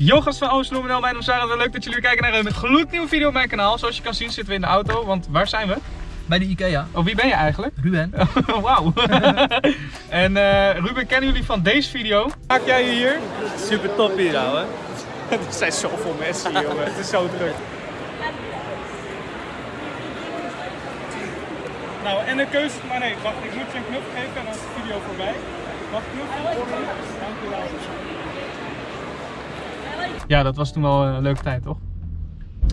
Yo gast van Oost-Bloemendaal, mijn naam is Sarah. Leuk dat jullie weer kijken naar een gloednieuwe video op mijn kanaal. Zoals je kan zien zitten we in de auto, want waar zijn we? Bij de Ikea. Oh, wie ben je eigenlijk? Ruben. Wauw. en eh, Ruben, kennen jullie van deze video? Maak jij je hier? Super top hier, ouwe. er zijn zoveel mensen hier, jongen. Het is zo druk. Nou, en de keuze... Maar nee, wacht. Ik moet je een knuffel geven en dan is de video voorbij. Wacht, knuffel. Dankjewel. Ja, dat was toen wel een leuke tijd, toch?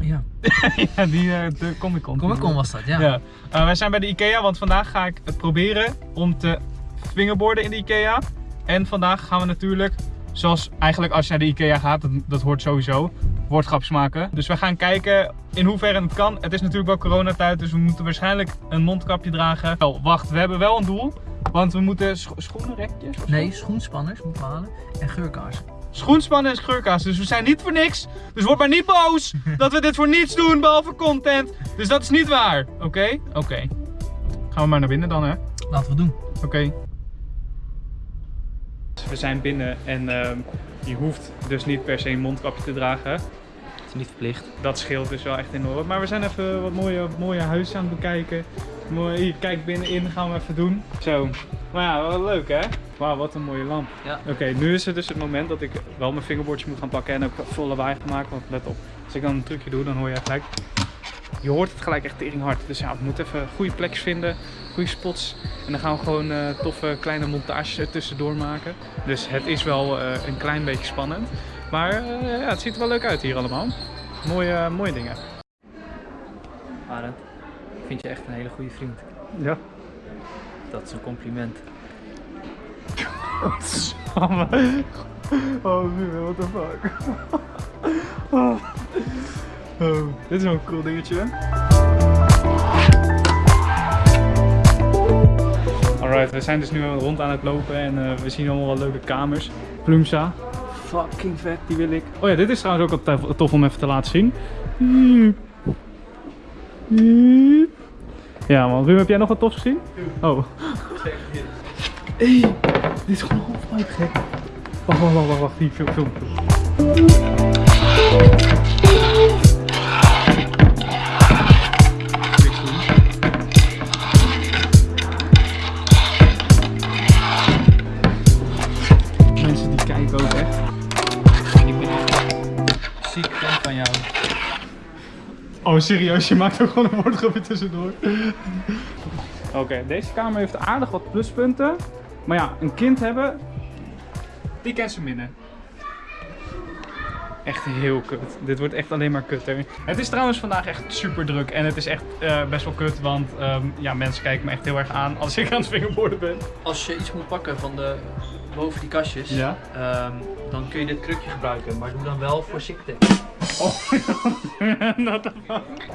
Ja. ja, die uh, de Comic Con. Comic Con was dat, ja. Ja. Uh, wij zijn bij de Ikea, want vandaag ga ik het proberen om te fingerboarden in de Ikea. En vandaag gaan we natuurlijk, zoals eigenlijk als je naar de Ikea gaat, dat, dat hoort sowieso, woordgrapjes maken. Dus we gaan kijken in hoeverre het kan. Het is natuurlijk wel coronatijd, dus we moeten waarschijnlijk een mondkapje dragen. Oh, wacht, we hebben wel een doel. Want we moeten scho schoenenrekjes? Nee, schoenspanners moeten we halen en geurkaarsen. Schoenspannen en scheurkaas. Dus we zijn niet voor niks. Dus word maar niet boos dat we dit voor niets doen behalve content. Dus dat is niet waar. Oké? Okay? Oké. Okay. Gaan we maar naar binnen dan hè? Laten we doen. Oké. Okay. We zijn binnen en uh, je hoeft dus niet per se een mondkapje te dragen. Niet verplicht. Dat scheelt dus wel echt enorm. Maar we zijn even wat mooie, mooie huizen aan het bekijken. Mooi, hier, kijk binnenin gaan we even doen. Zo. Maar ja, wel leuk hè? Wauw, wat een mooie lamp. Ja. Oké, nu is het dus het moment dat ik wel mijn vingerbordje moet gaan pakken en ook volle lawaai gaan maken. Want let op, als ik dan een trucje doe, dan hoor je gelijk... Je hoort het gelijk echt tering hard. Dus ja, we moeten even goede plekjes vinden, goede spots. En dan gaan we gewoon uh, toffe kleine montages er tussendoor maken. Dus het is wel uh, een klein beetje spannend. Maar uh, ja, het ziet er wel leuk uit hier allemaal. Mooie, mooie dingen. Arend, ik vind je echt een hele goede vriend. Ja. Dat is een compliment. Oh, nu, what the fuck. Oh. oh. Dit is wel een cool dingetje. Alright, we zijn dus nu rond aan het lopen en uh, we zien allemaal wel leuke kamers. Plumsa. Fucking vet, die wil ik. Oh ja, dit is trouwens ook al tof om even te laten zien. Ja man, Ruben, heb jij nog wat tofs gezien? Oh. Hey, dit is gewoon half gek. Wacht, wacht, wacht, wacht, hier, film, film. Oh serieus, je maakt ook gewoon een woordgrapje tussendoor. Oké, okay, deze kamer heeft aardig wat pluspunten. Maar ja, een kind hebben, die kent ze minnen. Echt heel kut. Dit wordt echt alleen maar kutter. Het is trouwens vandaag echt super druk en het is echt uh, best wel kut, want um, ja, mensen kijken me echt heel erg aan als ik aan het vingerborden ben. Als je iets moet pakken van de boven die kastjes, ja? um, dan kun je dit krukje gebruiken, maar doe dan wel voorzichtig. Oh, not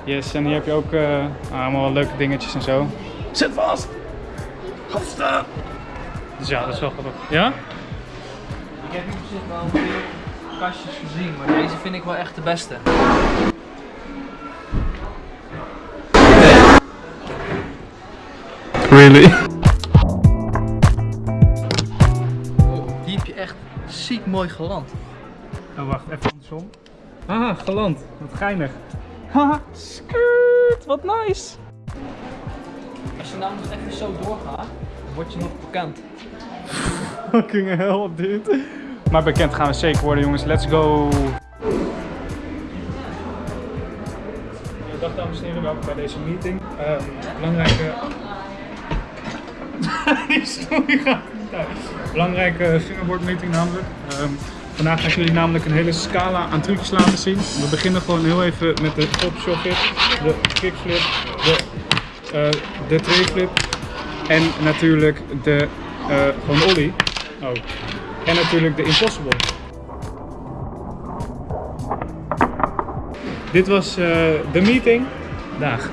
Yes, en hier heb je ook uh, allemaal wel leuke dingetjes en zo. Zit vast! Gasten! Dus ja, dat is wel grappig. Ja? Ik heb hier op zich wel veel kastjes gezien, maar deze vind ik wel echt de beste. Really? Oh, die heb je echt ziek mooi geland. Oh wacht, even andersom. Haha, geland. Wat geinig. Haha, skirt, wat nice. Als je nou nog even zo doorgaat, word je nog bekend. Fucking hell, dit. Maar bekend gaan we zeker worden, jongens. Let's go. Dag dames en heren, welkom bij deze meeting. Uh, belangrijke... Die story gaat niet uit. Belangrijke fingerboard meeting namelijk. Um, vandaag ga ik jullie namelijk een hele scala aan trucjes laten zien. We beginnen gewoon heel even met de top de kickflip, de, uh, de trayflip en natuurlijk de uh, gewoon ollie. Oh. En natuurlijk de Impossible. Dit was uh, de meeting. Dag.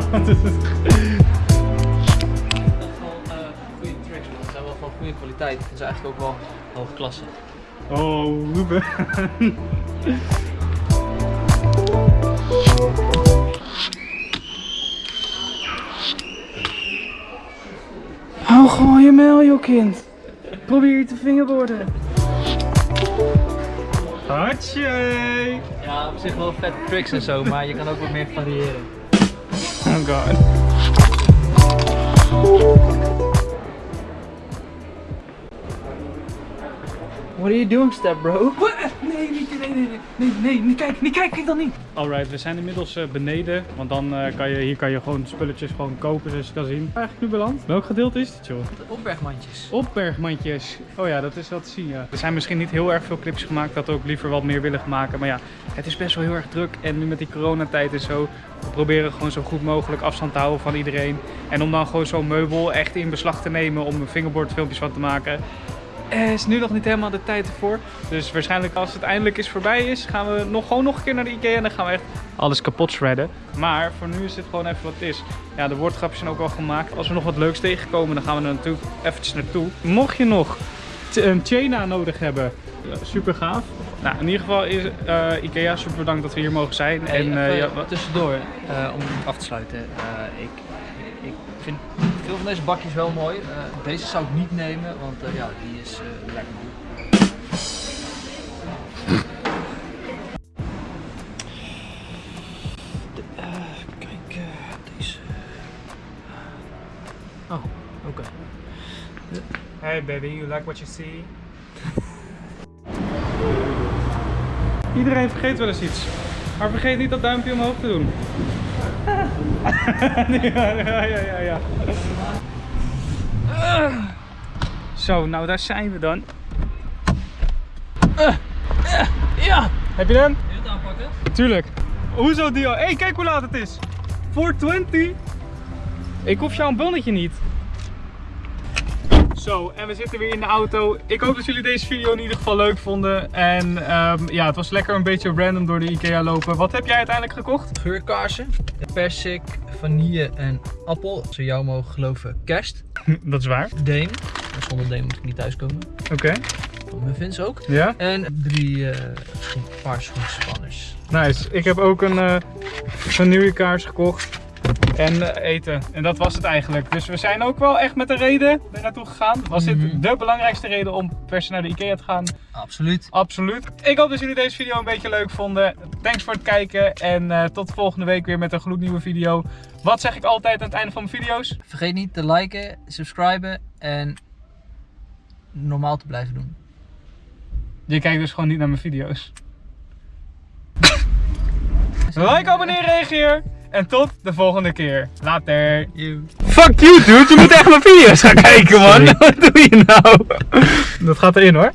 Goede tricks, man. Ze zijn wel van goede kwaliteit. Het is eigenlijk ook wel hoge klasse. Oh, Ruben. Hou gewoon je mel, joh kind. Probeer je te vingerborden. Hartje. Ja, op zich wel vet tricks en zo, maar je kan ook wat meer variëren. Oh god. What are you doing, step bro? Nee, niet, nee, nee, nee, nee, nee, niet kijken, niet kijken, kijk dan niet. Alright, we zijn inmiddels eh, beneden, want dan eh, kan je, hier kan je gewoon spulletjes gewoon kopen zoals je kan zien. Eigenlijk nu beland. Welk gedeelte is het joh? De opbergmandjes. Opbergmandjes. Oh ja, dat is wel te zien ja. Er zijn misschien niet heel erg veel clips gemaakt, dat we ook liever wat meer willen maken. Maar ja, het is best wel heel erg druk en nu met die coronatijd en zo. We proberen gewoon zo goed mogelijk afstand te houden van iedereen. En om dan gewoon zo'n meubel echt in beslag te nemen om een fingerboardfilmpjes van te maken. Er is nu nog niet helemaal de tijd ervoor. Dus waarschijnlijk als het eindelijk eens voorbij is, gaan we nog, gewoon nog een keer naar de Ikea. En dan gaan we echt alles kapot shredden. Maar voor nu is dit gewoon even wat het is. Ja, de woordgrapjes zijn ook al gemaakt. Als we nog wat leuks tegenkomen, dan gaan we er natuurlijk eventjes naartoe. Mocht je nog een Chena nodig hebben, super gaaf. Nou, in ieder geval is eh, Ikea super bedankt dat we hier mogen zijn. Hey, en even ja, wat- tussendoor, eh, om af te sluiten. ik, ik vind veel van deze bakjes wel mooi. Eh, deze zou ik niet nemen, want eh, ja, die is eh lekker man. De, eh, kijk, eh, deze. Oh, oké. Hey baby, you like what you see? Iedereen vergeet wel eens iets. Maar vergeet niet dat duimpje omhoog te doen. ja, ja, ja, ja. Zo, nou daar zijn we dan. Ja! Heb je hem? Wil je het aanpakken? Tuurlijk. Hoezo Dio? Hé, hey, kijk hoe laat het is. 420. Ik hoef jouw bonnetje niet. Zo, en we zitten weer in de auto. Ik hoop dat jullie deze video in ieder geval leuk vonden. En ehm, ja, het was lekker een beetje random door de Ikea lopen. Wat heb jij uiteindelijk gekocht? Geurkaarsen, persik, vanille en appel. We jou mogen geloven, kerst. dat is waar. Deem. En Zonder deem moet ik niet thuiskomen. Oké. Van muffins ook. Ja? En drie eh schoen, paar schoenspanners. Nice. Ik heb ook een uh, vanillekaars gekocht. En eten. En dat was het eigenlijk. Dus we zijn ook wel echt met een reden er naartoe gegaan. Was dit Mhm. de belangrijkste reden om per se naar de Ikea te gaan? Absoluut. Absoluut. Ik hoop dat jullie deze video een beetje leuk vonden. Thanks voor het kijken. En eh, tot volgende week weer met een gloednieuwe video. Wat zeg ik altijd aan het einde van mijn video's? Vergeet niet te liken, subscriben en normaal te blijven doen. Je kijkt dus gewoon niet naar mijn video's. like, abonneer, reageer. En tot de volgende keer. Later. You. Fuck you dude, je moet echt mijn video's gaan kijken man. Wat doe je nou? Dat gaat erin hoor.